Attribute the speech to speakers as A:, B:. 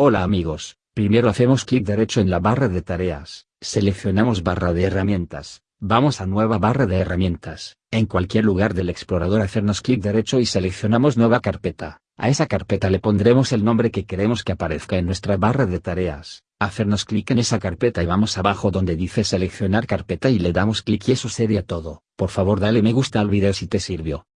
A: Hola amigos, primero hacemos clic derecho en la barra de tareas, seleccionamos barra de herramientas, vamos a nueva barra de herramientas, en cualquier lugar del explorador hacernos clic derecho y seleccionamos nueva carpeta, a esa carpeta le pondremos el nombre que queremos que aparezca en nuestra barra de tareas, hacernos clic en esa carpeta y vamos abajo donde dice seleccionar carpeta y le damos clic y eso sería todo, por favor dale me gusta al video si te sirvió.